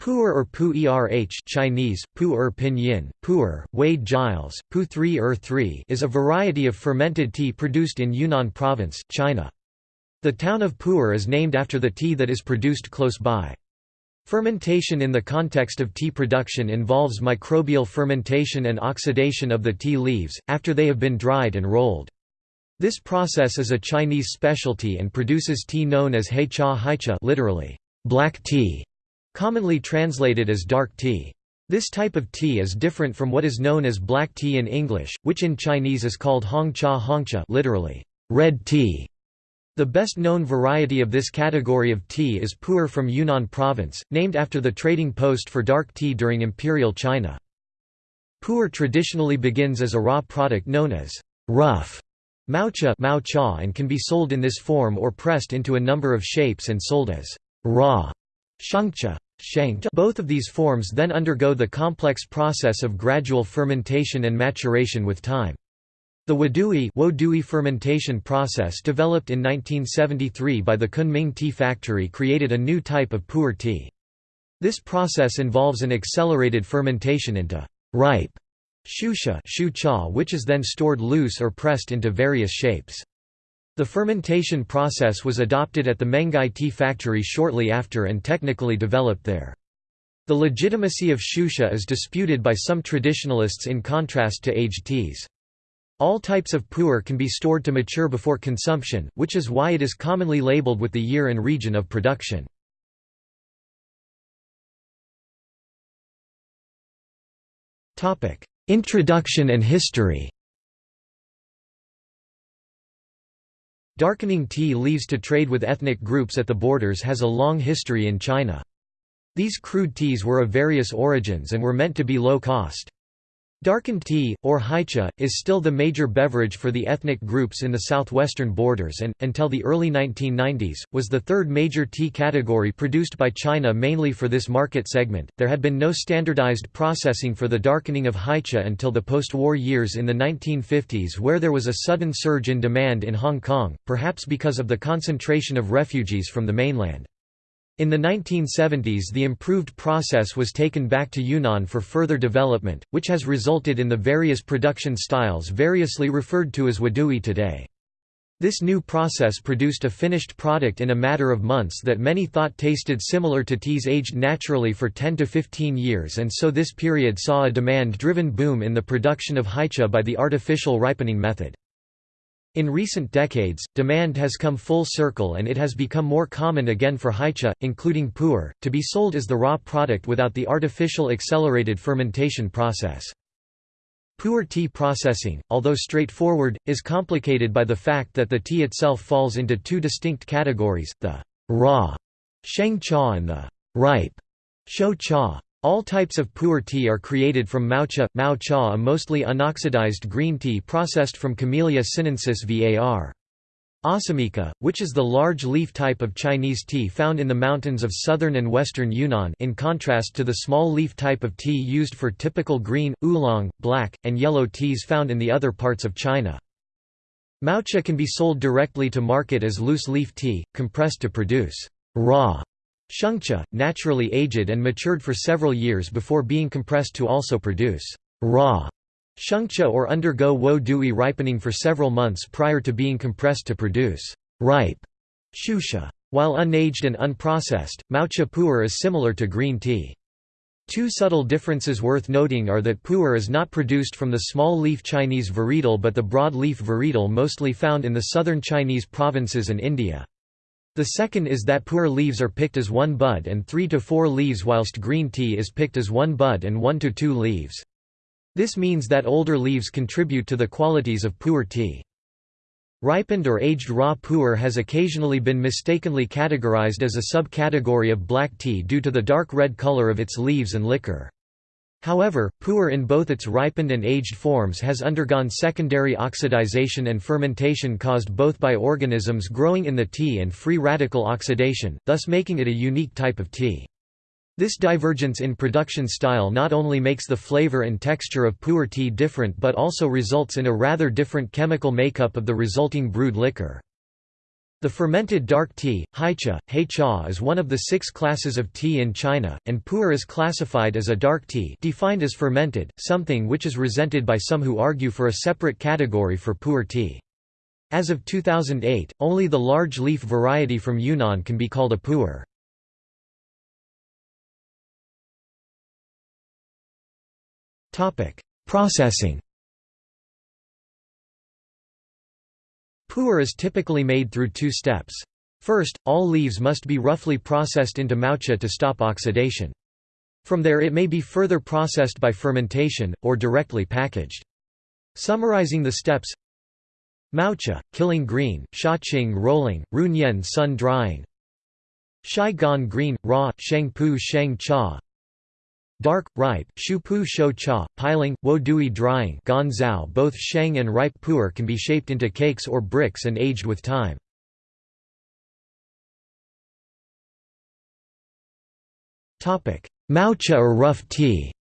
Pu'er or Pu Erh Chinese, Pu'er pinyin, Pu'er, Wade Giles, Pu 3 er 3 is a variety of fermented tea produced in Yunnan Province, China. The town of Pu'er is named after the tea that is produced close by. Fermentation in the context of tea production involves microbial fermentation and oxidation of the tea leaves, after they have been dried and rolled. This process is a Chinese specialty and produces tea known as hei cha literally, black tea commonly translated as dark tea. This type of tea is different from what is known as black tea in English, which in Chinese is called hong cha hong cha literally, red tea. The best known variety of this category of tea is Pu'er from Yunnan province, named after the trading post for dark tea during imperial China. Pu'er traditionally begins as a raw product known as rough maocha (mao cha) and can be sold in this form or pressed into a number of shapes and sold as raw Shengcha both of these forms then undergo the complex process of gradual fermentation and maturation with time. The Wadui, Wodui fermentation process developed in 1973 by the Kunming Tea Factory created a new type of pu'er tea. This process involves an accelerated fermentation into ripe shucha which is then stored loose or pressed into various shapes. The fermentation process was adopted at the Menghai tea factory shortly after and technically developed there. The legitimacy of shucha is disputed by some traditionalists in contrast to aged teas. All types of pu'er can be stored to mature before consumption, which is why it is commonly labeled with the year and region of production. Introduction and history Darkening tea leaves to trade with ethnic groups at the borders has a long history in China. These crude teas were of various origins and were meant to be low cost. Darkened tea, or heicha, is still the major beverage for the ethnic groups in the southwestern borders and, until the early 1990s, was the third major tea category produced by China mainly for this market segment. There had been no standardized processing for the darkening of heicha until the post war years in the 1950s, where there was a sudden surge in demand in Hong Kong, perhaps because of the concentration of refugees from the mainland. In the 1970s the improved process was taken back to Yunnan for further development, which has resulted in the various production styles variously referred to as wadui today. This new process produced a finished product in a matter of months that many thought tasted similar to teas aged naturally for 10 to 15 years and so this period saw a demand-driven boom in the production of heicha by the artificial ripening method. In recent decades, demand has come full circle and it has become more common again for heicha, including pu'er, to be sold as the raw product without the artificial accelerated fermentation process. Pu'er tea processing, although straightforward, is complicated by the fact that the tea itself falls into two distinct categories, the raw sheng cha and the ripe shou cha. All types of pu'er tea are created from maocha, mao cha a mostly unoxidized green tea processed from Camellia sinensis var. Assamica, which is the large leaf type of Chinese tea found in the mountains of southern and western Yunnan in contrast to the small leaf type of tea used for typical green, oolong, black, and yellow teas found in the other parts of China. Maocha can be sold directly to market as loose leaf tea, compressed to produce raw Shengcha, naturally aged and matured for several years before being compressed to also produce raw shengcha or undergo wo dui ripening for several months prior to being compressed to produce ripe shucha. While unaged and unprocessed, maocha pu'er is similar to green tea. Two subtle differences worth noting are that pu'er is not produced from the small-leaf Chinese varietal but the broad-leaf varietal mostly found in the southern Chinese provinces and India. The second is that pu'er leaves are picked as one bud and three to four leaves whilst green tea is picked as one bud and one to two leaves. This means that older leaves contribute to the qualities of pu'er tea. Ripened or aged raw pu'er has occasionally been mistakenly categorized as a subcategory of black tea due to the dark red color of its leaves and liquor. However, pu'er in both its ripened and aged forms has undergone secondary oxidization and fermentation caused both by organisms growing in the tea and free radical oxidation, thus making it a unique type of tea. This divergence in production style not only makes the flavor and texture of pu'er tea different but also results in a rather different chemical makeup of the resulting brewed liquor. The fermented dark tea, heicha, heicha is one of the six classes of tea in China, and pu'er is classified as a dark tea defined as fermented, something which is resented by some who argue for a separate category for pu'er tea. As of 2008, only the large leaf variety from Yunnan can be called a pu'er. Processing Pu'er is typically made through two steps. First, all leaves must be roughly processed into maocha to stop oxidation. From there it may be further processed by fermentation, or directly packaged. Summarizing the steps Maocha, killing green, Shaqing rolling, Runyan sun drying Shai gan green, raw, Sheng pu sheng cha Dark, ripe, shu shupu shou cha, piling, wo dui drying gan zao both sheng and ripe pu'er can be shaped into cakes or bricks and aged with time. Maocha or rough tea.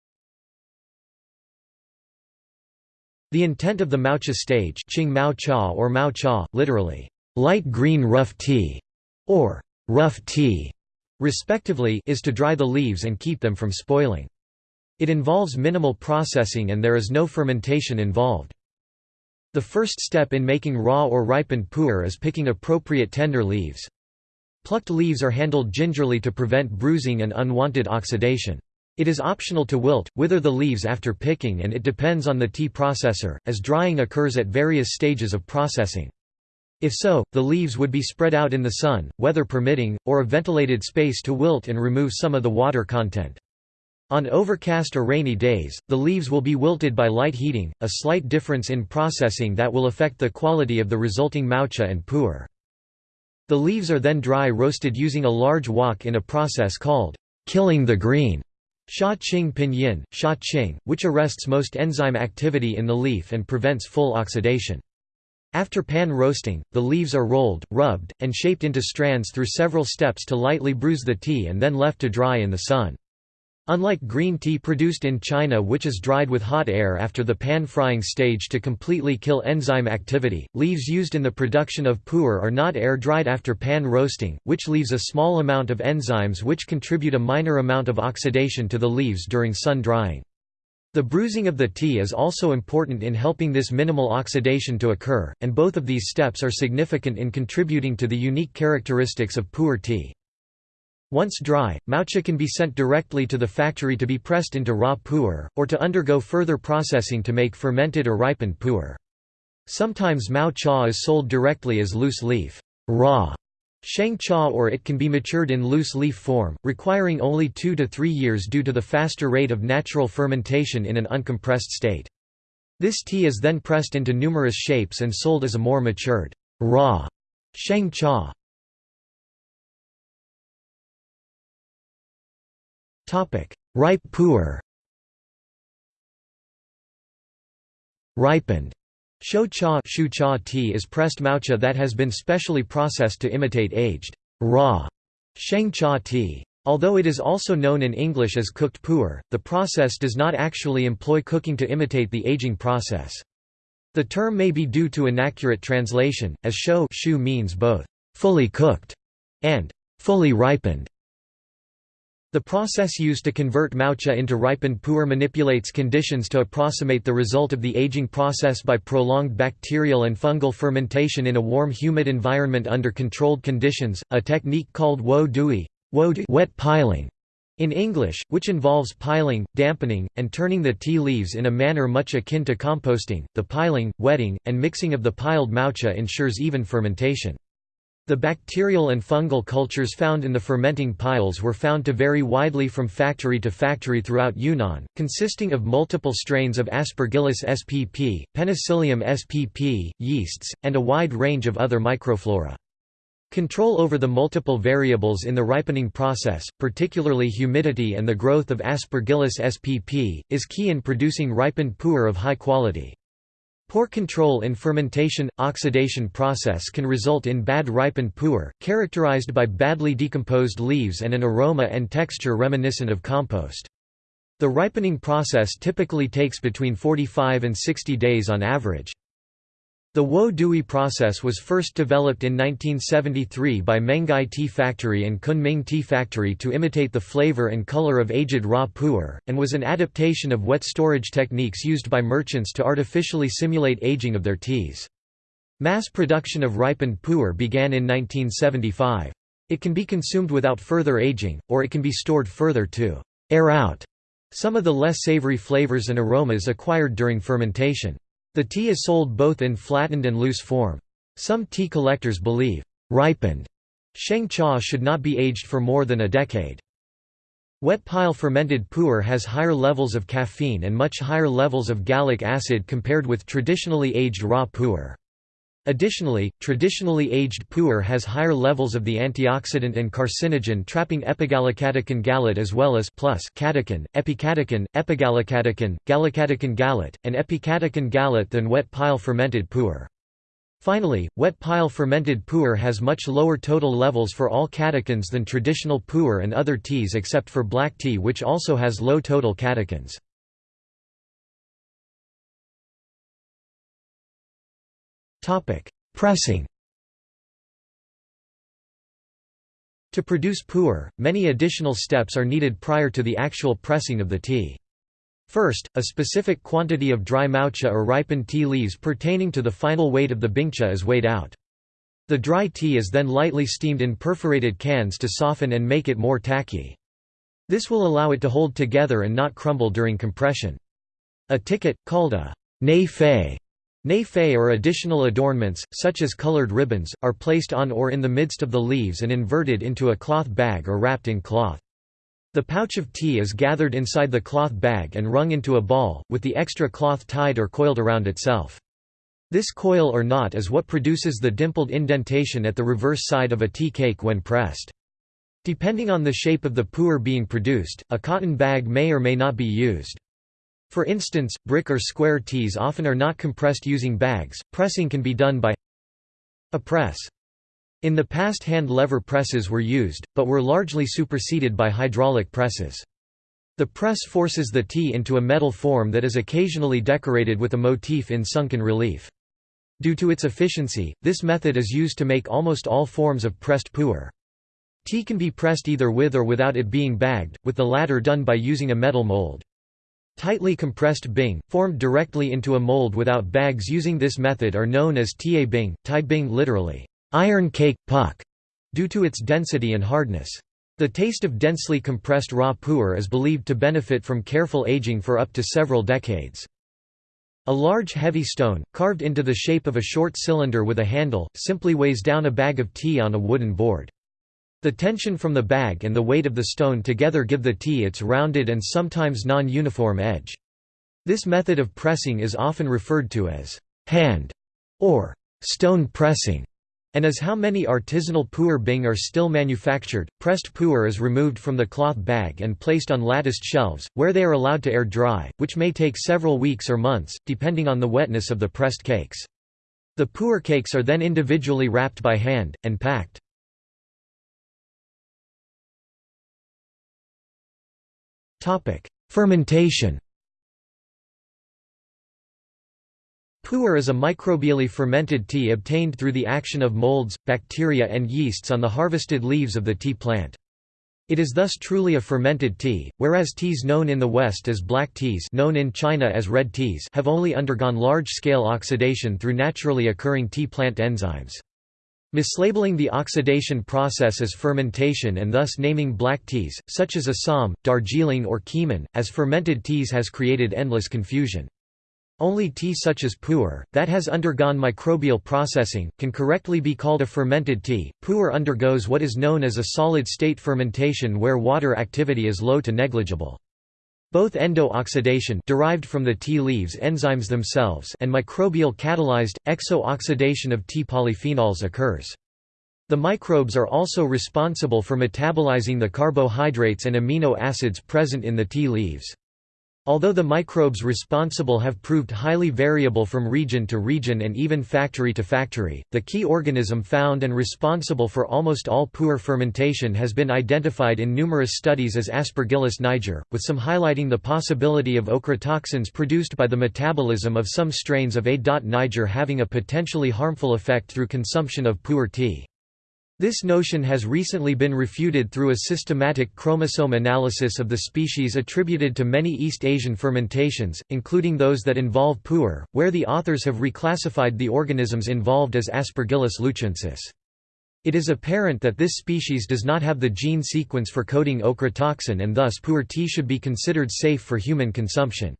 The intent of the Maocha stage Qing Mao Cha or Mao Cha, literally, light green rough tea, or rough tea, respectively is to dry the leaves and keep them from spoiling. It involves minimal processing and there is no fermentation involved. The first step in making raw or ripened pu'er is picking appropriate tender leaves. Plucked leaves are handled gingerly to prevent bruising and unwanted oxidation. It is optional to wilt, wither the leaves after picking and it depends on the tea processor, as drying occurs at various stages of processing. If so, the leaves would be spread out in the sun, weather permitting, or a ventilated space to wilt and remove some of the water content. On overcast or rainy days, the leaves will be wilted by light heating, a slight difference in processing that will affect the quality of the resulting maocha and pu'er. The leaves are then dry roasted using a large wok in a process called killing the green Sha Qing Pinyin, Sha Qing, which arrests most enzyme activity in the leaf and prevents full oxidation. After pan roasting, the leaves are rolled, rubbed, and shaped into strands through several steps to lightly bruise the tea and then left to dry in the sun. Unlike green tea produced in China which is dried with hot air after the pan-frying stage to completely kill enzyme activity, leaves used in the production of pu'er are not air-dried after pan roasting, which leaves a small amount of enzymes which contribute a minor amount of oxidation to the leaves during sun drying. The bruising of the tea is also important in helping this minimal oxidation to occur, and both of these steps are significant in contributing to the unique characteristics of pu'er tea. Once dry, maocha can be sent directly to the factory to be pressed into raw pu'er, or to undergo further processing to make fermented or ripened pu'er. Sometimes mao cha is sold directly as loose leaf raw Sheng cha or it can be matured in loose leaf form, requiring only 2 to 3 years due to the faster rate of natural fermentation in an uncompressed state. This tea is then pressed into numerous shapes and sold as a more matured, raw Sheng cha. Ripe pu'er Ripened Shou cha, shu cha tea is pressed maocha that has been specially processed to imitate aged, raw sheng cha tea. Although it is also known in English as cooked pu'er, the process does not actually employ cooking to imitate the aging process. The term may be due to inaccurate translation, as shou shu means both fully cooked and fully ripened. The process used to convert maocha into ripened pu'er manipulates conditions to approximate the result of the aging process by prolonged bacterial and fungal fermentation in a warm humid environment under controlled conditions, a technique called wo dui wet piling in English, which involves piling, dampening, and turning the tea leaves in a manner much akin to composting. The piling, wetting, and mixing of the piled maocha ensures even fermentation. The bacterial and fungal cultures found in the fermenting piles were found to vary widely from factory to factory throughout Yunnan, consisting of multiple strains of Aspergillus spp, Penicillium spp, yeasts, and a wide range of other microflora. Control over the multiple variables in the ripening process, particularly humidity and the growth of Aspergillus spp, is key in producing ripened pu'er of high quality. Poor control in fermentation-oxidation process can result in bad ripened pu'er, characterized by badly decomposed leaves and an aroma and texture reminiscent of compost. The ripening process typically takes between 45 and 60 days on average. The Wo Dui process was first developed in 1973 by Menghai Tea Factory and Kunming Tea Factory to imitate the flavor and color of aged raw pu'er, and was an adaptation of wet storage techniques used by merchants to artificially simulate aging of their teas. Mass production of ripened pu'er began in 1975. It can be consumed without further aging, or it can be stored further to air out some of the less savory flavors and aromas acquired during fermentation. The tea is sold both in flattened and loose form. Some tea collectors believe, ripened Sheng Cha should not be aged for more than a decade. Wet pile fermented pu'er has higher levels of caffeine and much higher levels of gallic acid compared with traditionally aged raw pu'er. Additionally, traditionally aged pu'er has higher levels of the antioxidant and carcinogen trapping epigallocatechin gallate as well as plus catechin, epicatechin, epigallocatechin, gallocatechin gallate, and epicatechin gallate than wet pile fermented pu'er. Finally, wet pile fermented pu'er has much lower total levels for all catechins than traditional pu'er and other teas except for black tea which also has low total catechins. Pressing To produce pu'er, many additional steps are needed prior to the actual pressing of the tea. First, a specific quantity of dry maocha or ripened tea leaves pertaining to the final weight of the bingcha is weighed out. The dry tea is then lightly steamed in perforated cans to soften and make it more tacky. This will allow it to hold together and not crumble during compression. A ticket, called a nei fei, Nei or additional adornments, such as colored ribbons, are placed on or in the midst of the leaves and inverted into a cloth bag or wrapped in cloth. The pouch of tea is gathered inside the cloth bag and wrung into a ball, with the extra cloth tied or coiled around itself. This coil or knot is what produces the dimpled indentation at the reverse side of a tea cake when pressed. Depending on the shape of the pu'er being produced, a cotton bag may or may not be used. For instance, brick or square teas often are not compressed using bags. Pressing can be done by a press. In the past hand lever presses were used, but were largely superseded by hydraulic presses. The press forces the tea into a metal form that is occasionally decorated with a motif in sunken relief. Due to its efficiency, this method is used to make almost all forms of pressed pu'er. Tea can be pressed either with or without it being bagged, with the latter done by using a metal mold. Tightly compressed bing, formed directly into a mold without bags using this method are known as tie bing, tai bing literally, iron cake, puck, due to its density and hardness. The taste of densely compressed raw pu'er is believed to benefit from careful aging for up to several decades. A large heavy stone, carved into the shape of a short cylinder with a handle, simply weighs down a bag of tea on a wooden board. The tension from the bag and the weight of the stone together give the tea its rounded and sometimes non-uniform edge. This method of pressing is often referred to as hand or stone pressing, and as how many artisanal pu'er bing are still manufactured, pressed pu'er is removed from the cloth bag and placed on latticed shelves, where they are allowed to air dry, which may take several weeks or months, depending on the wetness of the pressed cakes. The pu'er cakes are then individually wrapped by hand, and packed. Fermentation Pu'er is a microbially fermented tea obtained through the action of molds, bacteria and yeasts on the harvested leaves of the tea plant. It is thus truly a fermented tea, whereas teas known in the West as black teas known in China as red teas have only undergone large-scale oxidation through naturally occurring tea plant enzymes. Mislabeling the oxidation process as fermentation and thus naming black teas, such as Assam, Darjeeling or Keemun, as fermented teas has created endless confusion. Only tea such as pu'er, that has undergone microbial processing, can correctly be called a fermented tea. Pu'er undergoes what is known as a solid-state fermentation where water activity is low to negligible. Both endo-oxidation derived from the tea leaves enzymes themselves and microbial catalyzed, exo-oxidation of tea polyphenols occurs. The microbes are also responsible for metabolizing the carbohydrates and amino acids present in the tea leaves. Although the microbes responsible have proved highly variable from region to region and even factory to factory, the key organism found and responsible for almost all poor fermentation has been identified in numerous studies as Aspergillus niger, with some highlighting the possibility of ochratoxins produced by the metabolism of some strains of A. niger having a potentially harmful effect through consumption of pu'er tea. This notion has recently been refuted through a systematic chromosome analysis of the species attributed to many East Asian fermentations, including those that involve pu'er, where the authors have reclassified the organisms involved as Aspergillus luchuensis. It is apparent that this species does not have the gene sequence for coding ochratoxin and thus pu'er tea should be considered safe for human consumption.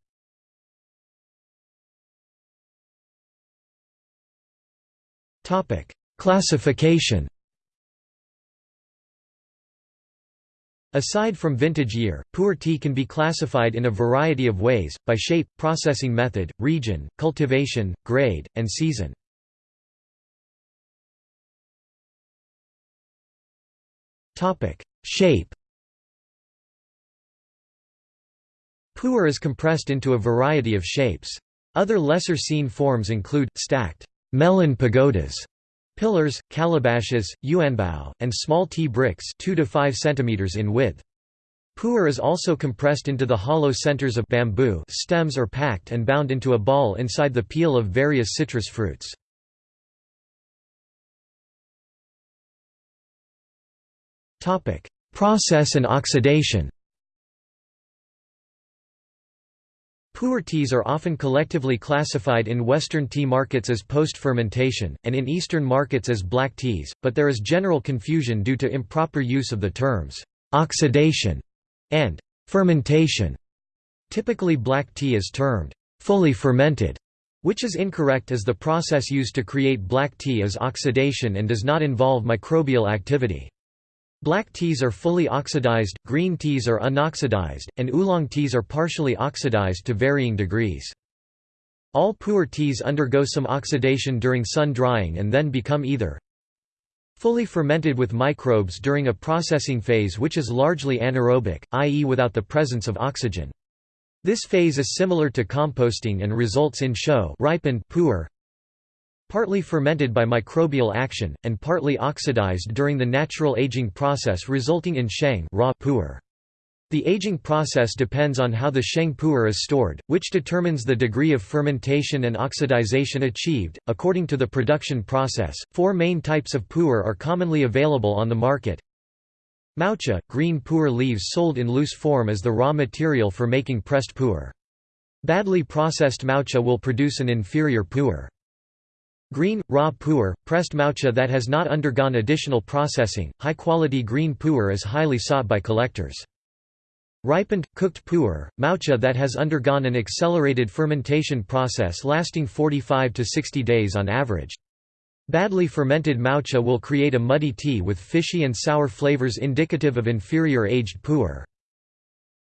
Classification Aside from vintage year, pu'er tea can be classified in a variety of ways, by shape, processing method, region, cultivation, grade, and season. shape Pu'er is compressed into a variety of shapes. Other lesser seen forms include, stacked melon pagodas, Pillars, calabashes, yuanbao, and small tea bricks 2 to 5 cm in width. Pu'er is also compressed into the hollow centers of bamboo stems or packed and bound into a ball inside the peel of various citrus fruits. Process and oxidation Pu'er teas are often collectively classified in Western tea markets as post-fermentation, and in Eastern markets as black teas, but there is general confusion due to improper use of the terms «oxidation» and «fermentation». Typically black tea is termed «fully fermented», which is incorrect as the process used to create black tea is oxidation and does not involve microbial activity. Black teas are fully oxidized, green teas are unoxidized, and oolong teas are partially oxidized to varying degrees. All pu'er teas undergo some oxidation during sun drying and then become either fully fermented with microbes during a processing phase which is largely anaerobic, i.e. without the presence of oxygen. This phase is similar to composting and results in show ripened pu'er, partly fermented by microbial action, and partly oxidized during the natural aging process resulting in sheng raw pu'er. The aging process depends on how the sheng pu'er is stored, which determines the degree of fermentation and oxidization achieved. According to the production process, four main types of pu'er are commonly available on the market. Maocha, green pu'er leaves sold in loose form as the raw material for making pressed pu'er. Badly processed maocha will produce an inferior pu'er. Green, raw pu'er, pressed maocha that has not undergone additional processing, high-quality green pu'er is highly sought by collectors. Ripened, cooked pu'er, maocha that has undergone an accelerated fermentation process lasting 45 to 60 days on average. Badly fermented maocha will create a muddy tea with fishy and sour flavors indicative of inferior aged pu'er.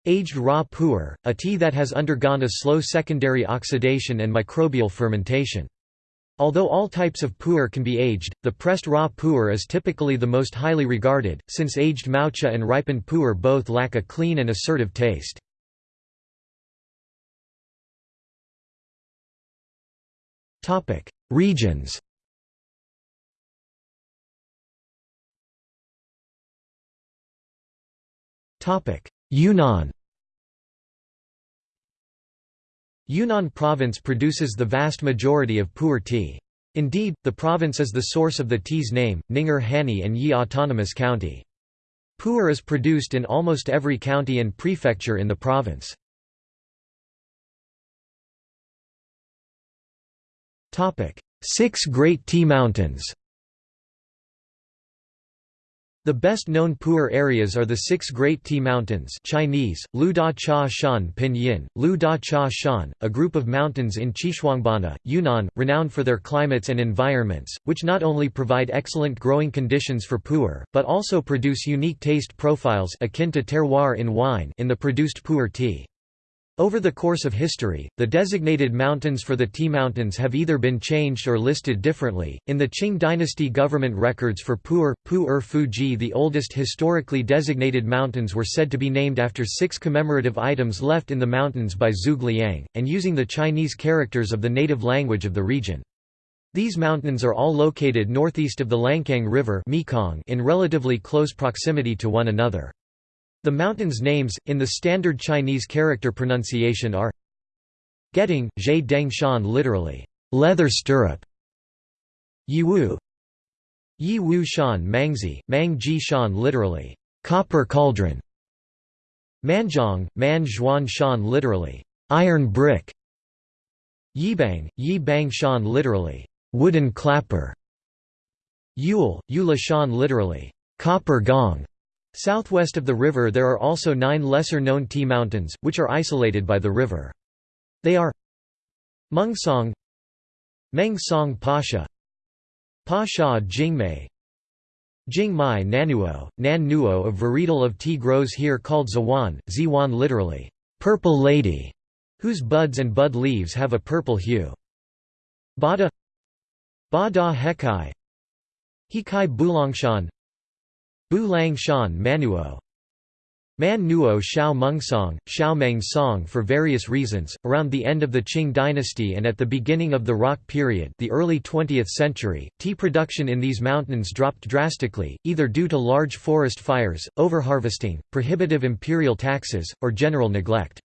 Aged raw pu'er, a tea that has undergone a slow secondary oxidation and microbial fermentation. Although all types of pu'er can be aged, the pressed raw pu'er is typically the most highly regarded, since aged maocha and ripened pu'er both lack a clean and assertive taste. Regions Yunnan Yunnan province produces the vast majority of pu'er tea. Indeed, the province is the source of the tea's name, Ning'er Hani and Yi Autonomous County. Pu'er is produced in almost every county and prefecture in the province. Six Great Tea Mountains the best-known pu'er areas are the six Great Tea Mountains Chinese, Liu Da Cha Shan Pinyin, Liu Da Cha Shan, a group of mountains in Xishuangbanna, Yunnan, renowned for their climates and environments, which not only provide excellent growing conditions for pu'er, but also produce unique taste profiles akin to terroir in wine in the produced pu'er tea. Over the course of history, the designated mountains for the tea mountains have either been changed or listed differently. In the Qing dynasty government records for Pu'er, Pu-er Fuji, the oldest historically designated mountains were said to be named after six commemorative items left in the mountains by Zhuge Liang, and using the Chinese characters of the native language of the region. These mountains are all located northeast of the Lancang River in relatively close proximity to one another. The mountains' names, in the standard Chinese character pronunciation are Getting, Zhe Deng Shan literally, leather stirrup, Yiwu Yi Wu Shan Mangzhi, Mang Ji Shan literally, copper cauldron, Manzhuan, Man Zhuan Shan literally, iron brick, Yibang, Yi Bang Shan literally, wooden clapper, Yule, Yula Shan literally, copper gong, Southwest of the river there are also nine lesser-known tea mountains, which are isolated by the river. They are Mengsong Meng Song Pasha Pa Sha Jingmei Jingmai Nanuo, Nan Nuo A varietal of tea grows here called Zawan, Ziwan literally, purple lady, whose buds and bud leaves have a purple hue. Bada Ba Da Hekai Hekai Bulangshan Bu Lang Shan Manuo Man Nuo Xiao Mengsong, Xiao for various reasons, around the end of the Qing dynasty and at the beginning of the Rock period the early 20th century, tea production in these mountains dropped drastically, either due to large forest fires, overharvesting, prohibitive imperial taxes, or general neglect.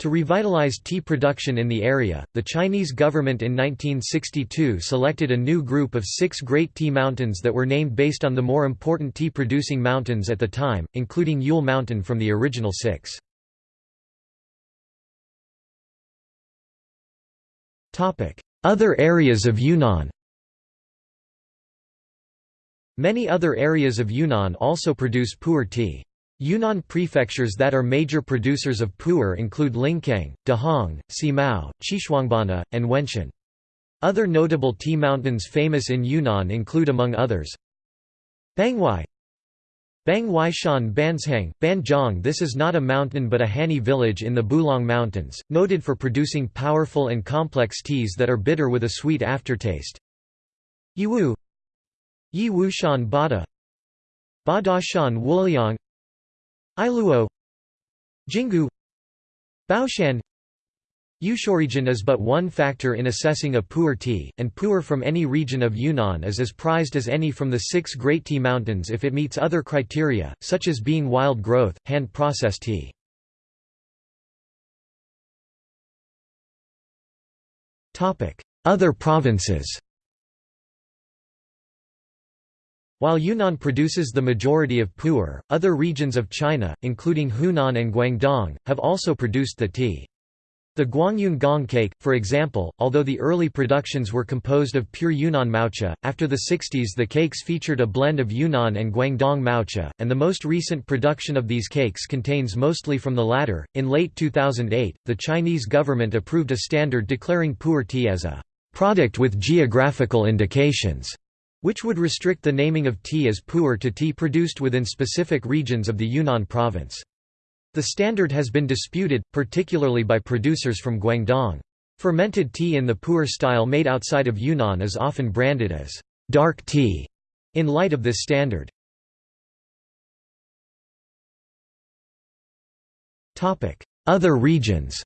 To revitalize tea production in the area, the Chinese government in 1962 selected a new group of six Great Tea Mountains that were named based on the more important tea-producing mountains at the time, including Yule Mountain from the original six. Other areas of Yunnan Many other areas of Yunnan also produce pu'er tea. Yunnan prefectures that are major producers of pu'er include Lincang, Dehong, Simao, Xishuangbanna, and Wenshan. Other notable tea mountains famous in Yunnan include among others Bangwai Bangwai Shan Banzhang, Banjiang This is not a mountain but a Hani village in the Bulang Mountains, noted for producing powerful and complex teas that are bitter with a sweet aftertaste. Yiwu Yiwu Shan Bada Bada Shan Wuliang Iluo Jingu Baoshan Eushorigin is but one factor in assessing a pu'er tea, and pu'er from any region of Yunnan is as prized as any from the six Great Tea Mountains if it meets other criteria, such as being wild growth, hand-processed tea. Other provinces While Yunnan produces the majority of pu'er, other regions of China, including Hunan and Guangdong, have also produced the tea. The Guangyun gong cake, for example, although the early productions were composed of pure Yunnan maocha, after the 60s the cakes featured a blend of Yunnan and Guangdong maocha, and the most recent production of these cakes contains mostly from the latter. In late 2008, the Chinese government approved a standard declaring pu'er tea as a product with geographical indications which would restrict the naming of tea as pu'er to tea produced within specific regions of the Yunnan province. The standard has been disputed, particularly by producers from Guangdong. Fermented tea in the pu'er style made outside of Yunnan is often branded as dark tea in light of this standard. Other regions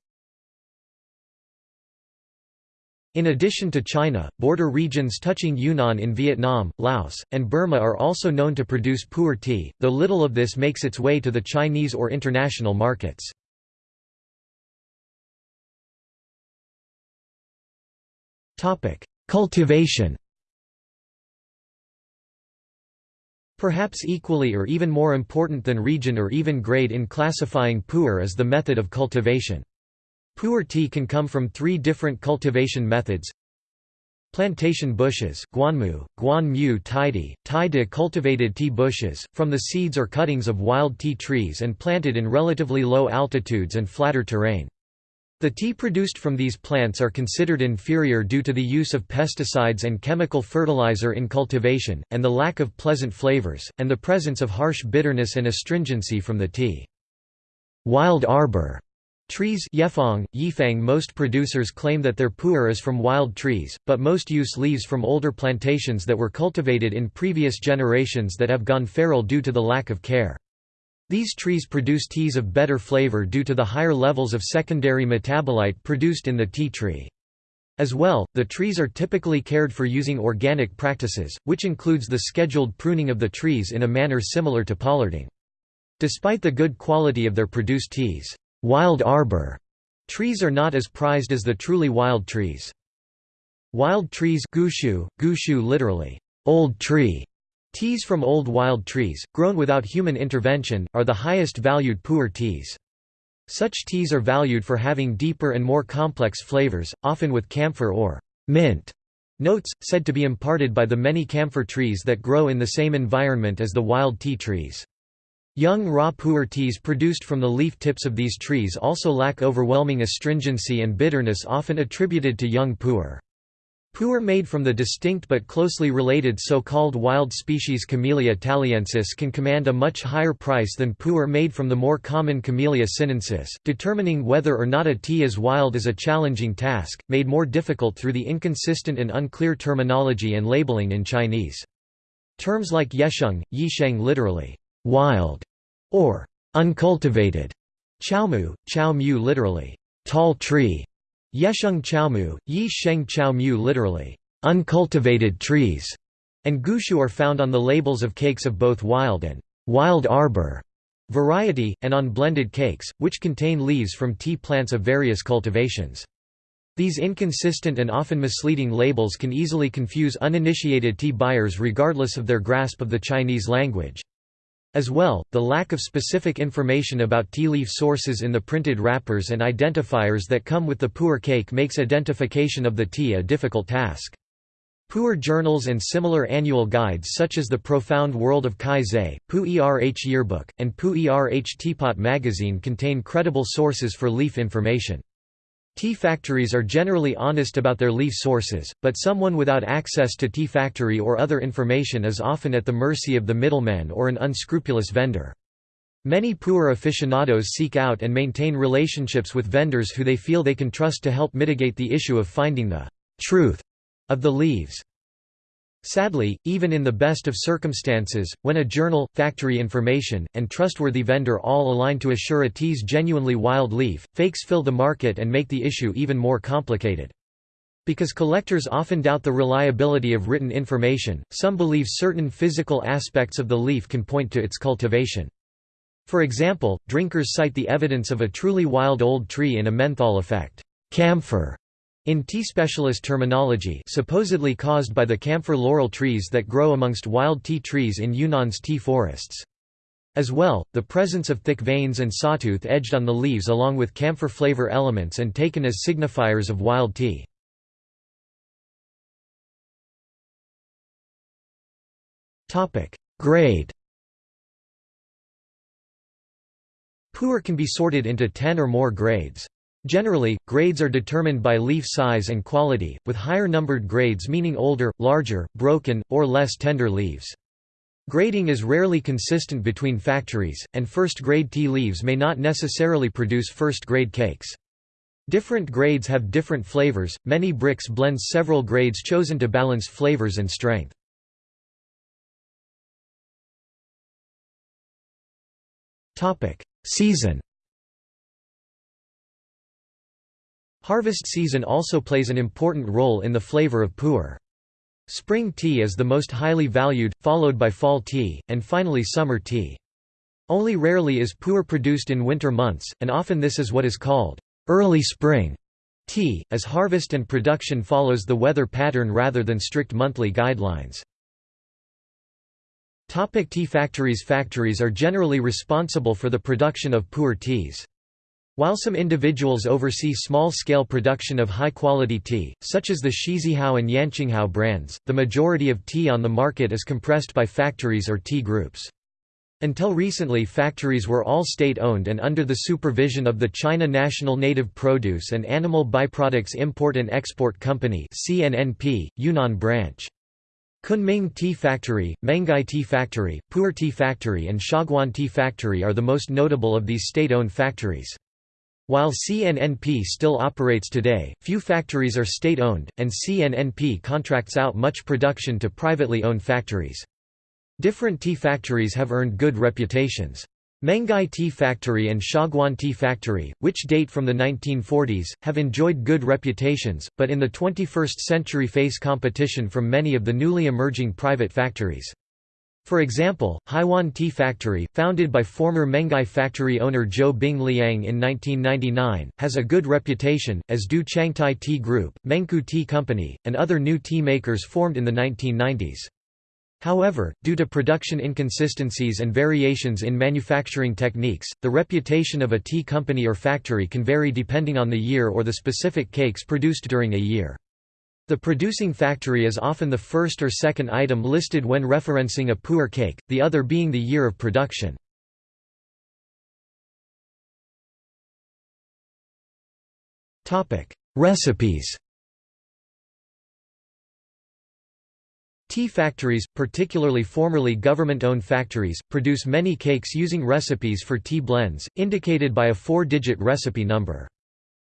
In addition to China, border regions touching Yunnan in Vietnam, Laos, and Burma are also known to produce pu'er tea, though little of this makes its way to the Chinese or international markets. Cultivation Perhaps equally or even more important than region or even grade in classifying pu'er is the method of cultivation. Pu'er tea can come from three different cultivation methods Plantation bushes Guanmu, Guanmu tidy, Tai de cultivated tea bushes, from the seeds or cuttings of wild tea trees and planted in relatively low altitudes and flatter terrain. The tea produced from these plants are considered inferior due to the use of pesticides and chemical fertilizer in cultivation, and the lack of pleasant flavors, and the presence of harsh bitterness and astringency from the tea. Wild arbor Trees Yefang, Yifang Most producers claim that their pu'er is from wild trees, but most use leaves from older plantations that were cultivated in previous generations that have gone feral due to the lack of care. These trees produce teas of better flavor due to the higher levels of secondary metabolite produced in the tea tree. As well, the trees are typically cared for using organic practices, which includes the scheduled pruning of the trees in a manner similar to pollarding. Despite the good quality of their produced teas, Wild arbor trees are not as prized as the truly wild trees. Wild trees gushu, gushu literally, old tree, teas from old wild trees, grown without human intervention, are the highest valued pu'er teas. Such teas are valued for having deeper and more complex flavors, often with camphor or mint notes, said to be imparted by the many camphor trees that grow in the same environment as the wild tea trees. Young raw pu'er teas produced from the leaf tips of these trees also lack overwhelming astringency and bitterness often attributed to young pu'er. Pu'er made from the distinct but closely related so-called wild species Camellia taliensis can command a much higher price than pu'er made from the more common Camellia sinensis. Determining whether or not a tea is wild is a challenging task, made more difficult through the inconsistent and unclear terminology and labeling in Chinese. Terms like yesheng, yisheng literally, wild, or uncultivated chaomu, chao mu literally tall tree, yesheng chaomu, yi sheng chao mu literally uncultivated trees, and gushu are found on the labels of cakes of both wild and wild arbor variety, and on blended cakes, which contain leaves from tea plants of various cultivations. These inconsistent and often misleading labels can easily confuse uninitiated tea buyers regardless of their grasp of the Chinese language. As well, the lack of specific information about tea leaf sources in the printed wrappers and identifiers that come with the pu'er cake makes identification of the tea a difficult task. Pu'er journals and similar annual guides such as The Profound World of Kai Zhe, Pu Erh Yearbook, and Pu Erh Teapot magazine contain credible sources for leaf information. Tea factories are generally honest about their leaf sources, but someone without access to tea factory or other information is often at the mercy of the middleman or an unscrupulous vendor. Many poor aficionados seek out and maintain relationships with vendors who they feel they can trust to help mitigate the issue of finding the truth of the leaves. Sadly, even in the best of circumstances, when a journal, factory information, and trustworthy vendor all align to assure a tea's genuinely wild leaf, fakes fill the market and make the issue even more complicated. Because collectors often doubt the reliability of written information, some believe certain physical aspects of the leaf can point to its cultivation. For example, drinkers cite the evidence of a truly wild old tree in a menthol effect camphor in tea specialist terminology supposedly caused by the camphor laurel trees that grow amongst wild tea trees in Yunnan's tea forests. As well, the presence of thick veins and sawtooth edged on the leaves along with camphor flavor elements and taken as signifiers of wild tea. Grade Pu'er can be sorted into 10 or more grades. Generally, grades are determined by leaf size and quality, with higher numbered grades meaning older, larger, broken, or less tender leaves. Grading is rarely consistent between factories, and first-grade tea leaves may not necessarily produce first-grade cakes. Different grades have different flavors, many bricks blend several grades chosen to balance flavors and strength. Season Harvest season also plays an important role in the flavor of pu'er. Spring tea is the most highly valued, followed by fall tea, and finally summer tea. Only rarely is pu'er produced in winter months, and often this is what is called early spring tea, as harvest and production follows the weather pattern rather than strict monthly guidelines. Topic tea factories Factories are generally responsible for the production of pu'er teas. While some individuals oversee small-scale production of high-quality tea, such as the Shizihao and Yanqinghao brands, the majority of tea on the market is compressed by factories or tea groups. Until recently factories were all state-owned and under the supervision of the China National Native Produce and Animal Byproducts Import and Export Company CNNP, Yunnan branch. Kunming Tea Factory, Menghai Tea Factory, Pu'er Tea Factory and Xiaguan Tea Factory are the most notable of these state-owned factories. While CNNP still operates today, few factories are state-owned, and CNNP contracts out much production to privately owned factories. Different tea factories have earned good reputations. Menghai Tea Factory and Xiaguan Tea Factory, which date from the 1940s, have enjoyed good reputations, but in the 21st century face competition from many of the newly emerging private factories. For example, Haiwan Tea Factory, founded by former Menghai factory owner Zhou Bing Liang in 1999, has a good reputation, as do Changtai Tea Group, Mengku Tea Company, and other new tea makers formed in the 1990s. However, due to production inconsistencies and variations in manufacturing techniques, the reputation of a tea company or factory can vary depending on the year or the specific cakes produced during a year. The producing factory is often the first or second item listed when referencing a pu'er cake, the other being the year of production. Recipes Tea factories, particularly formerly government-owned factories, produce many cakes using recipes for tea blends, indicated by a four-digit recipe number.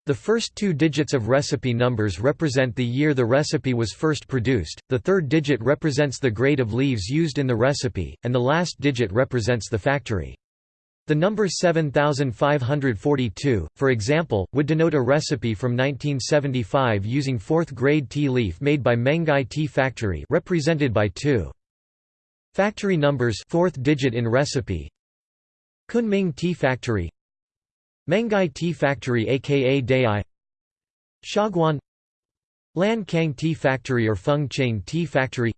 The first two digits of recipe numbers represent the year the recipe was first produced, the third digit represents the grade of leaves used in the recipe, and the last digit represents the factory. The number 7542, for example, would denote a recipe from 1975 using 4th grade tea leaf made by Menghai Tea Factory represented by 2. Factory numbers 4th digit in recipe Kunming Tea Factory Menghai Tea Factory aka Dai. Xiaguan Lan Kang Tea Factory or Feng Cheng Tea Factory.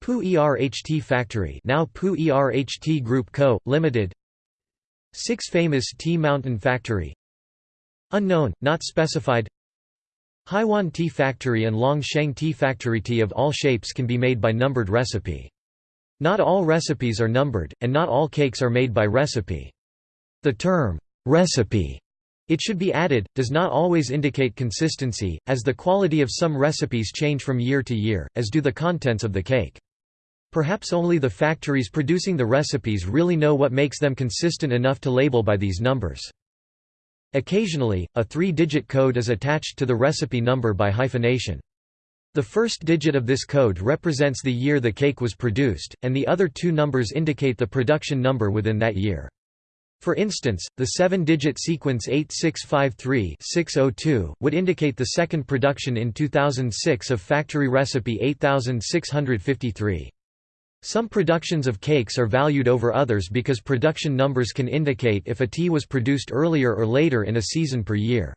Pu Erh Tea Factory now Pu Erh Tea Group Co., Limited. Six Famous Tea Mountain Factory. Unknown, not specified. Haiwan Tea Factory and Long Sheng Tea Factory. Tea of all shapes can be made by numbered recipe. Not all recipes are numbered, and not all cakes are made by recipe. The term, Recipe it should be added, does not always indicate consistency, as the quality of some recipes change from year to year, as do the contents of the cake. Perhaps only the factories producing the recipes really know what makes them consistent enough to label by these numbers. Occasionally, a three-digit code is attached to the recipe number by hyphenation. The first digit of this code represents the year the cake was produced, and the other two numbers indicate the production number within that year. For instance, the seven-digit sequence 8653-602 would indicate the second production in 2006 of factory recipe 8653. Some productions of cakes are valued over others because production numbers can indicate if a tea was produced earlier or later in a season per year.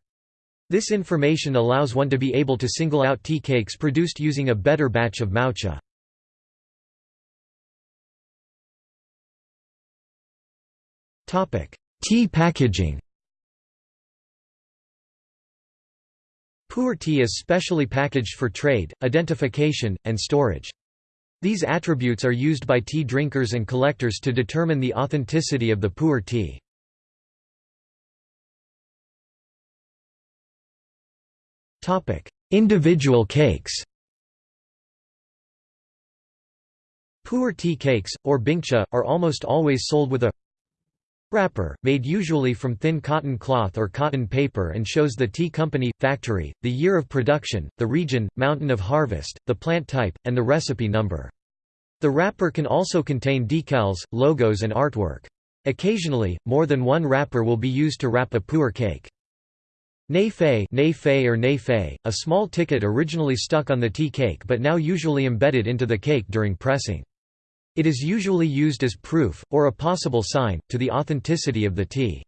This information allows one to be able to single out tea cakes produced using a better batch of maocha. Tea packaging Pu'er tea is specially packaged for trade, identification, and storage. These attributes are used by tea drinkers and collectors to determine the authenticity of the pu'er tea. Individual cakes Pu'er tea cakes, or bingcha, are almost always sold with a Wrapper, made usually from thin cotton cloth or cotton paper and shows the tea company, factory, the year of production, the region, mountain of harvest, the plant type, and the recipe number. The wrapper can also contain decals, logos and artwork. Occasionally, more than one wrapper will be used to wrap a pu'er cake. Nei fei, or nei fei, a small ticket originally stuck on the tea cake but now usually embedded into the cake during pressing. It is usually used as proof, or a possible sign, to the authenticity of the tea.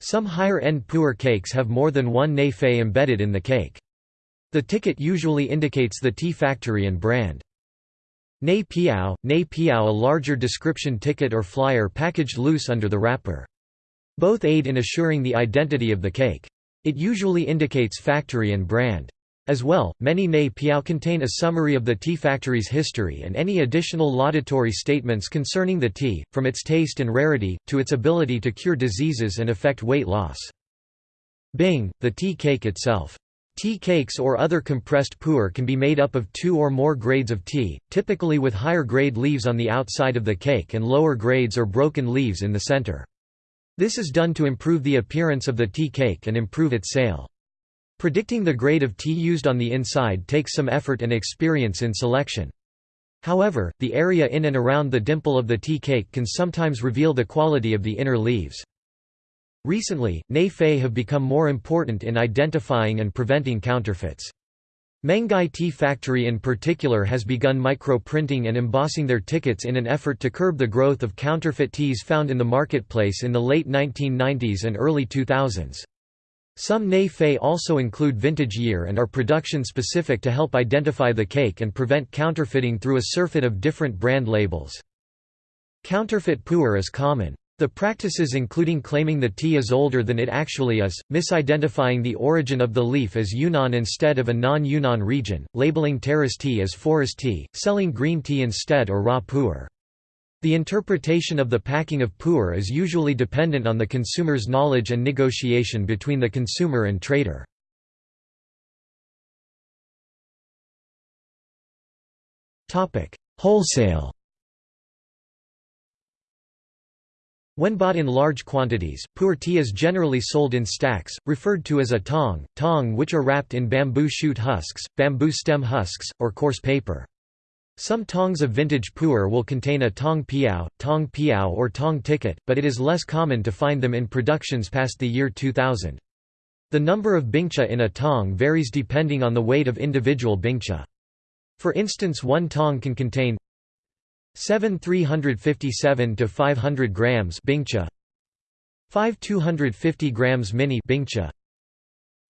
Some higher-end pu'er cakes have more than one nei fei embedded in the cake. The ticket usually indicates the tea factory and brand. Nei piao, nei piao a larger description ticket or flyer packaged loose under the wrapper. Both aid in assuring the identity of the cake. It usually indicates factory and brand. As well, many Nei Piao contain a summary of the tea factory's history and any additional laudatory statements concerning the tea, from its taste and rarity, to its ability to cure diseases and affect weight loss. Bing, the tea cake itself. Tea cakes or other compressed pu'er can be made up of two or more grades of tea, typically with higher grade leaves on the outside of the cake and lower grades or broken leaves in the center. This is done to improve the appearance of the tea cake and improve its sale. Predicting the grade of tea used on the inside takes some effort and experience in selection. However, the area in and around the dimple of the tea cake can sometimes reveal the quality of the inner leaves. Recently, Nei have become more important in identifying and preventing counterfeits. Menghai Tea Factory in particular has begun micro-printing and embossing their tickets in an effort to curb the growth of counterfeit teas found in the marketplace in the late 1990s and early 2000s. Some Nei also include vintage year and are production specific to help identify the cake and prevent counterfeiting through a surfeit of different brand labels. Counterfeit pu'er is common. The practices including claiming the tea is older than it actually is, misidentifying the origin of the leaf as Yunnan instead of a non-Yunnan region, labeling terrace tea as forest tea, selling green tea instead or raw pu'er. The interpretation of the packing of pu'er is usually dependent on the consumer's knowledge and negotiation between the consumer and trader. Wholesale When bought in large quantities, pu'er tea is generally sold in stacks, referred to as a tong, tong which are wrapped in bamboo shoot husks, bamboo stem husks, or coarse paper. Some tongs of vintage pu'er will contain a tong piao, tong piao or tong ticket, but it is less common to find them in productions past the year 2000. The number of bingcha in a tong varies depending on the weight of individual bingcha. For instance one tong can contain 7 357 to 500 grams Bingcha 5 250 grams mini Bingcha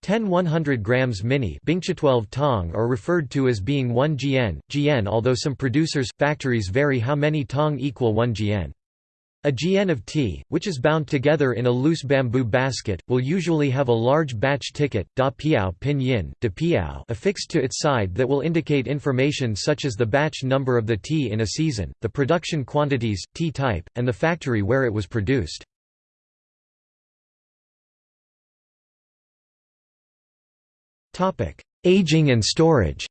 10 100 grams mini Bingcha 12 tong are referred to as being 1 gn, gn although some producers, factories vary how many tong equal 1 gn. A gn of tea, which is bound together in a loose bamboo basket, will usually have a large batch ticket da piao pinyin, de piao affixed to its side that will indicate information such as the batch number of the tea in a season, the production quantities, tea type, and the factory where it was produced. Aging and storage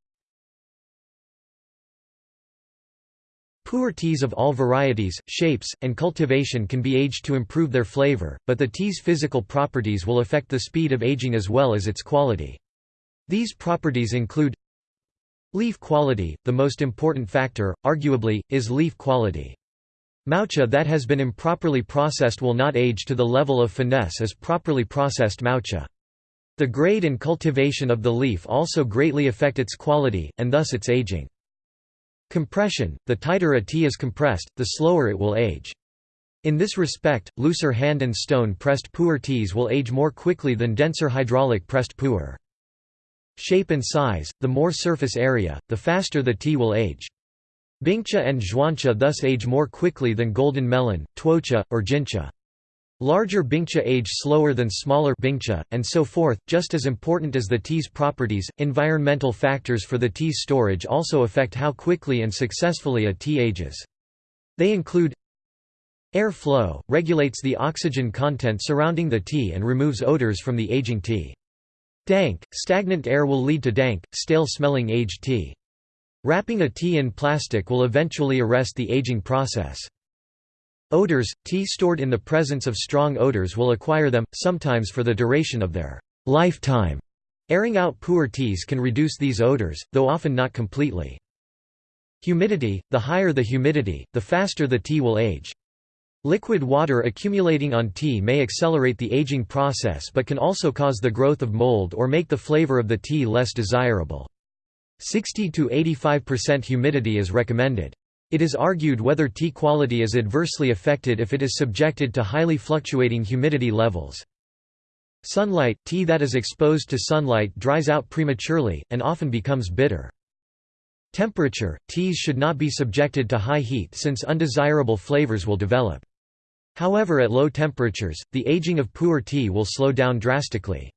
Pu'er teas of all varieties, shapes, and cultivation can be aged to improve their flavor, but the tea's physical properties will affect the speed of aging as well as its quality. These properties include Leaf quality, the most important factor, arguably, is leaf quality. Maocha that has been improperly processed will not age to the level of finesse as properly processed maocha. The grade and cultivation of the leaf also greatly affect its quality, and thus its aging. Compression – The tighter a tea is compressed, the slower it will age. In this respect, looser hand and stone-pressed pu'er teas will age more quickly than denser hydraulic-pressed pu'er. Shape and size – The more surface area, the faster the tea will age. Bingcha and zhuancha thus age more quickly than golden melon, tuocha, or jincha. Larger bingcha age slower than smaller bingcha, and so forth. Just as important as the tea's properties, environmental factors for the tea's storage also affect how quickly and successfully a tea ages. They include Air flow, regulates the oxygen content surrounding the tea and removes odors from the aging tea. Dank, stagnant air will lead to dank, stale-smelling aged tea. Wrapping a tea in plastic will eventually arrest the aging process. Odors – Tea stored in the presence of strong odors will acquire them, sometimes for the duration of their lifetime. Airing out poor teas can reduce these odors, though often not completely. Humidity – The higher the humidity, the faster the tea will age. Liquid water accumulating on tea may accelerate the aging process but can also cause the growth of mold or make the flavor of the tea less desirable. 60 to 85% humidity is recommended. It is argued whether tea quality is adversely affected if it is subjected to highly fluctuating humidity levels. Sunlight – Tea that is exposed to sunlight dries out prematurely, and often becomes bitter. Temperature – Teas should not be subjected to high heat since undesirable flavors will develop. However at low temperatures, the aging of poor tea will slow down drastically.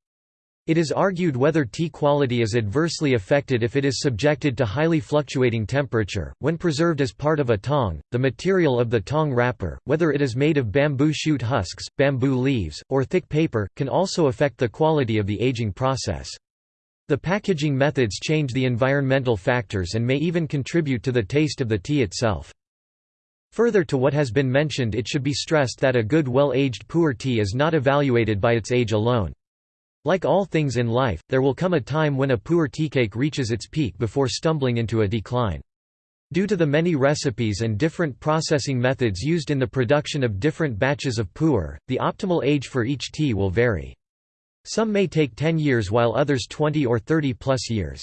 It is argued whether tea quality is adversely affected if it is subjected to highly fluctuating temperature. When preserved as part of a tong, the material of the tong wrapper, whether it is made of bamboo shoot husks, bamboo leaves, or thick paper, can also affect the quality of the aging process. The packaging methods change the environmental factors and may even contribute to the taste of the tea itself. Further to what has been mentioned it should be stressed that a good well-aged pu'er tea is not evaluated by its age alone. Like all things in life, there will come a time when a pu'er teacake reaches its peak before stumbling into a decline. Due to the many recipes and different processing methods used in the production of different batches of pu'er, the optimal age for each tea will vary. Some may take 10 years while others 20 or 30 plus years.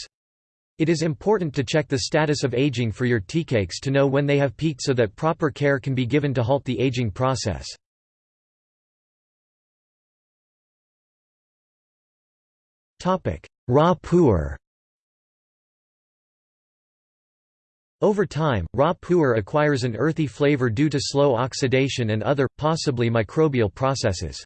It is important to check the status of aging for your teacakes to know when they have peaked so that proper care can be given to halt the aging process. Pu'er Over time, raw pu'er acquires an earthy flavor due to slow oxidation and other, possibly microbial processes.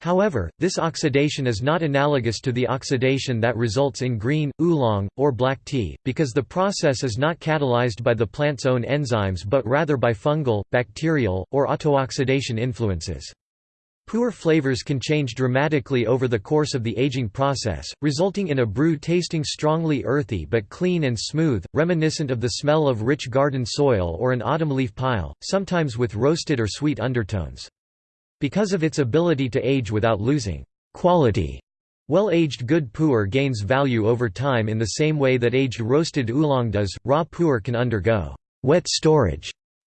However, this oxidation is not analogous to the oxidation that results in green, oolong, or black tea, because the process is not catalyzed by the plant's own enzymes but rather by fungal, bacterial, or autooxidation influences. Pu'er flavors can change dramatically over the course of the aging process, resulting in a brew tasting strongly earthy but clean and smooth, reminiscent of the smell of rich garden soil or an autumn leaf pile, sometimes with roasted or sweet undertones. Because of its ability to age without losing quality, well-aged good pu'er gains value over time in the same way that aged roasted oolong does. Raw pu'er can undergo wet storage,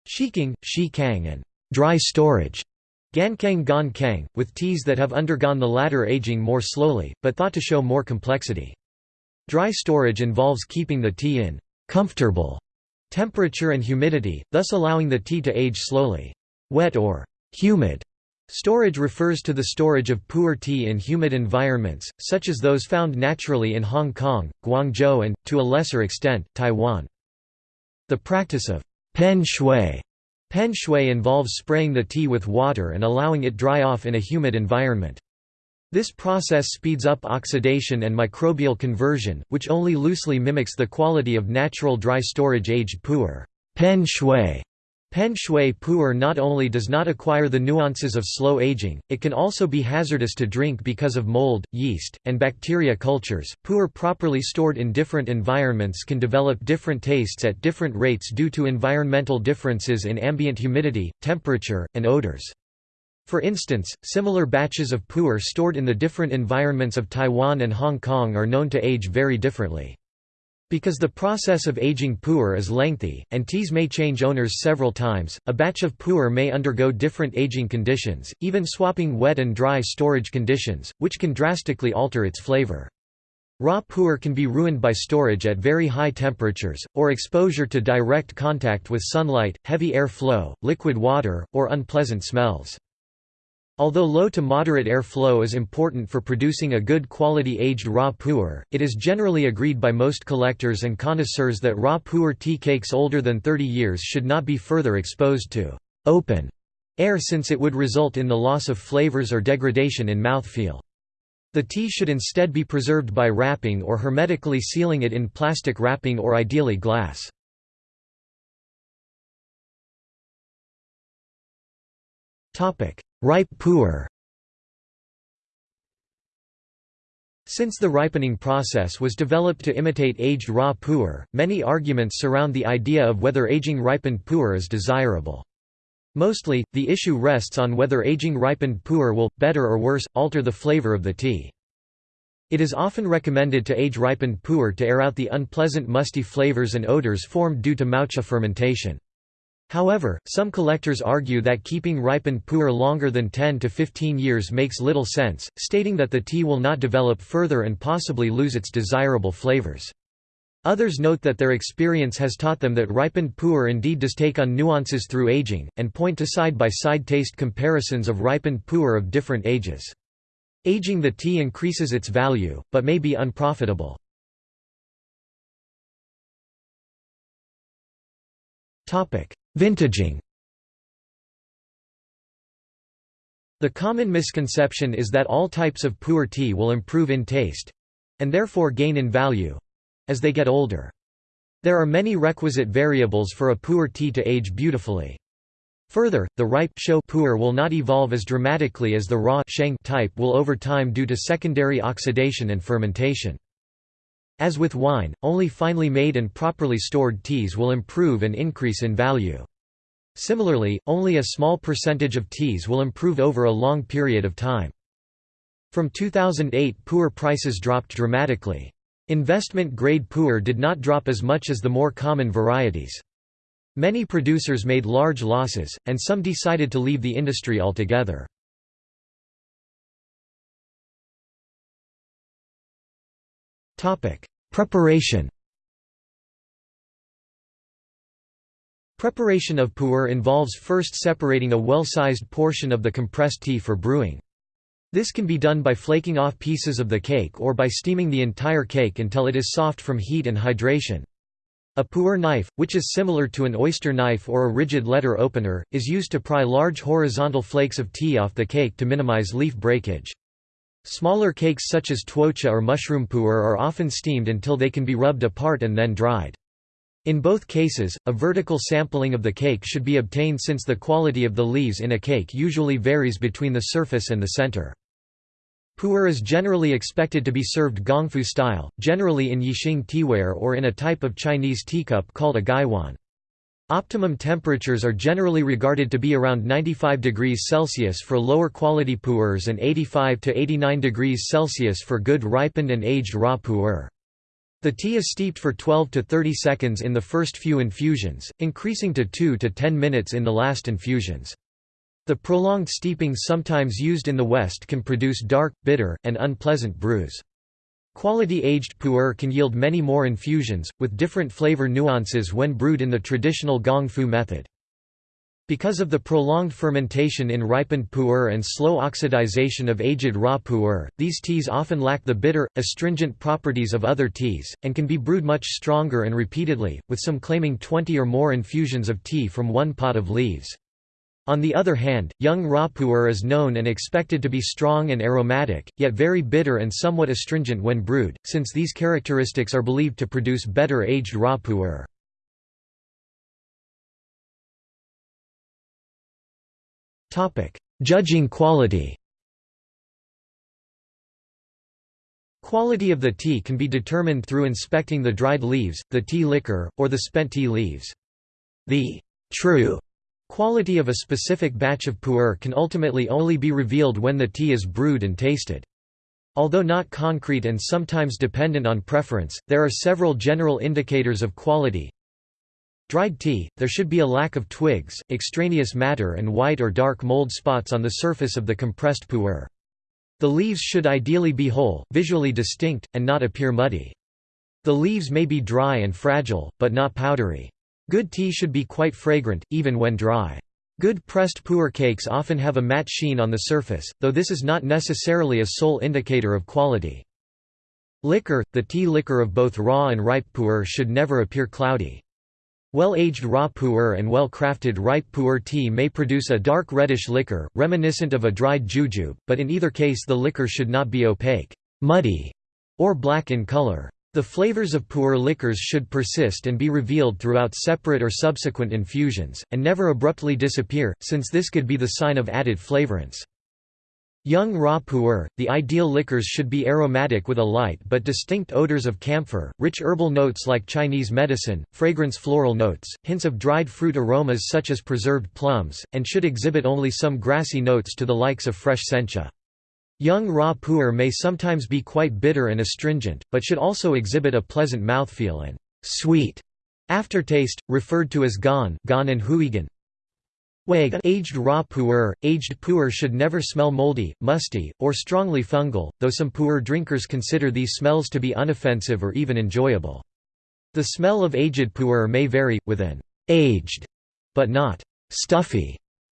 shiking, shi kang and dry storage, Gankang Gan Kang, with teas that have undergone the latter aging more slowly, but thought to show more complexity. Dry storage involves keeping the tea in comfortable temperature and humidity, thus allowing the tea to age slowly. Wet or humid storage refers to the storage of pu'er tea in humid environments, such as those found naturally in Hong Kong, Guangzhou and, to a lesser extent, Taiwan. The practice of pen shui Pen shui involves spraying the tea with water and allowing it dry off in a humid environment. This process speeds up oxidation and microbial conversion, which only loosely mimics the quality of natural dry storage aged pu'er. Pen shui Pen shui pu'er not only does not acquire the nuances of slow aging, it can also be hazardous to drink because of mold, yeast, and bacteria cultures. Pu'er properly stored in different environments can develop different tastes at different rates due to environmental differences in ambient humidity, temperature, and odors. For instance, similar batches of pu'er stored in the different environments of Taiwan and Hong Kong are known to age very differently. Because the process of aging pu'er is lengthy, and teas may change owners several times, a batch of pu'er may undergo different aging conditions, even swapping wet and dry storage conditions, which can drastically alter its flavor. Raw pu'er can be ruined by storage at very high temperatures, or exposure to direct contact with sunlight, heavy air flow, liquid water, or unpleasant smells. Although low to moderate air flow is important for producing a good quality aged raw pu'er, it is generally agreed by most collectors and connoisseurs that raw pu'er tea cakes older than 30 years should not be further exposed to open air since it would result in the loss of flavors or degradation in mouthfeel. The tea should instead be preserved by wrapping or hermetically sealing it in plastic wrapping or ideally glass. Ripe pu'er Since the ripening process was developed to imitate aged raw pu'er, many arguments surround the idea of whether aging ripened pu'er is desirable. Mostly, the issue rests on whether aging ripened pu'er will, better or worse, alter the flavor of the tea. It is often recommended to age ripened pu'er to air out the unpleasant musty flavors and odors formed due to maocha fermentation. However, some collectors argue that keeping ripened pu'er longer than 10 to 15 years makes little sense, stating that the tea will not develop further and possibly lose its desirable flavors. Others note that their experience has taught them that ripened pu'er indeed does take on nuances through aging, and point to side-by-side -side taste comparisons of ripened pu'er of different ages. Aging the tea increases its value, but may be unprofitable. Vintaging The common misconception is that all types of pu'er tea will improve in taste—and therefore gain in value—as they get older. There are many requisite variables for a pu'er tea to age beautifully. Further, the ripe shou pu'er will not evolve as dramatically as the raw sheng type will over time due to secondary oxidation and fermentation. As with wine, only finely made and properly stored teas will improve and increase in value. Similarly, only a small percentage of teas will improve over a long period of time. From 2008 pu'er prices dropped dramatically. Investment-grade pu'er did not drop as much as the more common varieties. Many producers made large losses, and some decided to leave the industry altogether. Preparation Preparation of pu'er involves first separating a well-sized portion of the compressed tea for brewing. This can be done by flaking off pieces of the cake or by steaming the entire cake until it is soft from heat and hydration. A pu'er knife, which is similar to an oyster knife or a rigid letter opener, is used to pry large horizontal flakes of tea off the cake to minimize leaf breakage. Smaller cakes such as tuocha or mushroom pu'er are often steamed until they can be rubbed apart and then dried. In both cases, a vertical sampling of the cake should be obtained since the quality of the leaves in a cake usually varies between the surface and the center. Pu'er is generally expected to be served gongfu style, generally in yixing teaware or in a type of Chinese teacup called a gaiwan. Optimum temperatures are generally regarded to be around 95 degrees Celsius for lower quality pu'ers and 85 to 89 degrees Celsius for good ripened and aged raw pu'er. The tea is steeped for 12 to 30 seconds in the first few infusions, increasing to 2 to 10 minutes in the last infusions. The prolonged steeping sometimes used in the West can produce dark, bitter, and unpleasant brews. Quality aged pu'er can yield many more infusions, with different flavor nuances when brewed in the traditional gong fu method. Because of the prolonged fermentation in ripened pu'er and slow oxidization of aged raw pu'er, these teas often lack the bitter, astringent properties of other teas, and can be brewed much stronger and repeatedly, with some claiming 20 or more infusions of tea from one pot of leaves. On the other hand, young raw pu'er is known and expected to be strong and aromatic, yet very bitter and somewhat astringent when brewed, since these characteristics are believed to produce better aged raw pu'er. Topic: Judging quality. Quality of the tea can be determined through inspecting the dried leaves, the tea liquor, or the spent tea leaves. The true quality of a specific batch of pu'er can ultimately only be revealed when the tea is brewed and tasted. Although not concrete and sometimes dependent on preference, there are several general indicators of quality, Dried tea, there should be a lack of twigs, extraneous matter and white or dark mold spots on the surface of the compressed pu'er. The leaves should ideally be whole, visually distinct, and not appear muddy. The leaves may be dry and fragile, but not powdery. Good tea should be quite fragrant, even when dry. Good pressed pu'er cakes often have a matte sheen on the surface, though this is not necessarily a sole indicator of quality. Liquor, the tea liquor of both raw and ripe pu'er should never appear cloudy. Well-aged raw pu'er and well-crafted ripe pu'er tea may produce a dark reddish liquor, reminiscent of a dried jujube, but in either case the liquor should not be opaque, muddy, or black in color. The flavors of pu'er liquors should persist and be revealed throughout separate or subsequent infusions, and never abruptly disappear, since this could be the sign of added flavorance. Young raw pu'er, the ideal liquors should be aromatic with a light but distinct odors of camphor, rich herbal notes like Chinese medicine, fragrance floral notes, hints of dried fruit aromas such as preserved plums, and should exhibit only some grassy notes to the likes of fresh sencha. Young raw pu'er may sometimes be quite bitter and astringent, but should also exhibit a pleasant mouthfeel and sweet aftertaste, referred to as gan, gan and huigan. Aged raw pu'er, aged pu'er should never smell moldy, musty, or strongly fungal, though some pu'er drinkers consider these smells to be unoffensive or even enjoyable. The smell of aged pu'er may vary, with an aged, but not stuffy,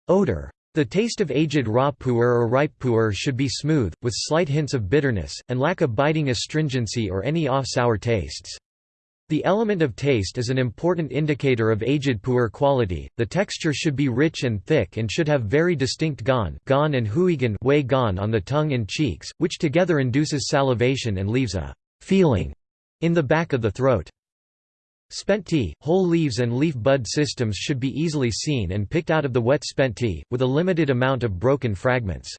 odor. The taste of aged raw pu'er or ripe pu'er should be smooth, with slight hints of bitterness, and lack a biting astringency or any off-sour tastes. The element of taste is an important indicator of aged pu'er quality. The texture should be rich and thick and should have very distinct gan, gan and huigan wei gan on the tongue and cheeks, which together induces salivation and leaves a feeling in the back of the throat. Spent tea, whole leaves and leaf bud systems should be easily seen and picked out of the wet spent tea, with a limited amount of broken fragments.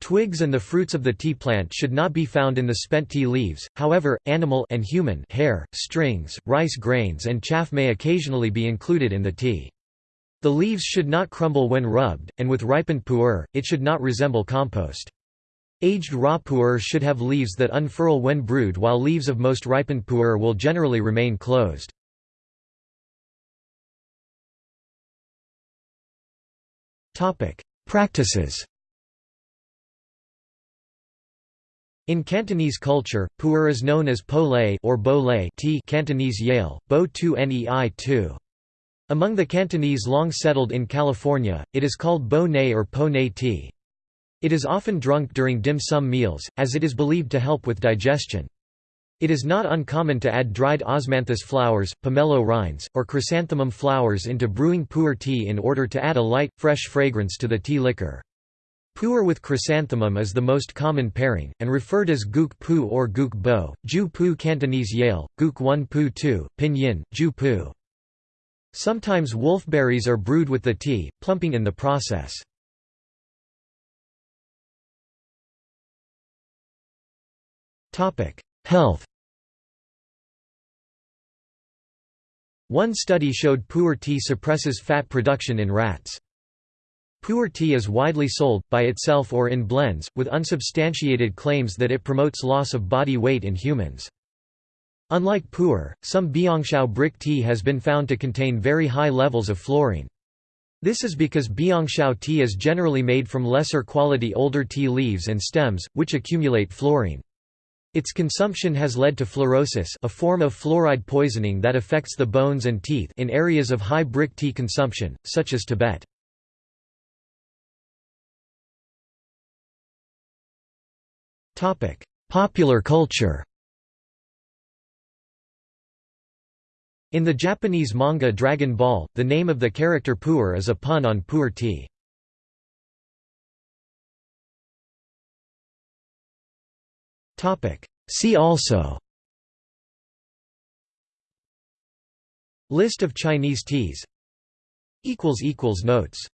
Twigs and the fruits of the tea plant should not be found in the spent tea leaves, however, animal and human hair, strings, rice grains and chaff may occasionally be included in the tea. The leaves should not crumble when rubbed, and with ripened pu'er, it should not resemble compost. Aged raw pu'er should have leaves that unfurl when brewed while leaves of most ripened pu'er will generally remain closed. Practices In Cantonese culture, pu'er is known as po lei or bo lei t Cantonese yale, bo tu nei tu. Among the Cantonese long settled in California, it is called bo nei or po nei tea. It is often drunk during dim sum meals, as it is believed to help with digestion. It is not uncommon to add dried osmanthus flowers, pomelo rinds, or chrysanthemum flowers into brewing pu'er tea in order to add a light, fresh fragrance to the tea liquor. Pu'er with chrysanthemum is the most common pairing, and referred as guk pu or guk bo, ju pu Cantonese yale, guk 1 pu 2, pinyin, ju pu. Sometimes wolfberries are brewed with the tea, plumping in the process. Health One study showed pu'er tea suppresses fat production in rats. Pu'er tea is widely sold, by itself or in blends, with unsubstantiated claims that it promotes loss of body weight in humans. Unlike pu'er, some biangshao brick tea has been found to contain very high levels of fluorine. This is because biangshao tea is generally made from lesser quality older tea leaves and stems, which accumulate fluorine. Its consumption has led to fluorosis a form of fluoride poisoning that affects the bones and teeth in areas of high brick tea consumption, such as Tibet. Popular culture In the Japanese manga Dragon Ball, the name of the character Pu'er is a pun on pu'er tea. See also. List of Chinese teas. Notes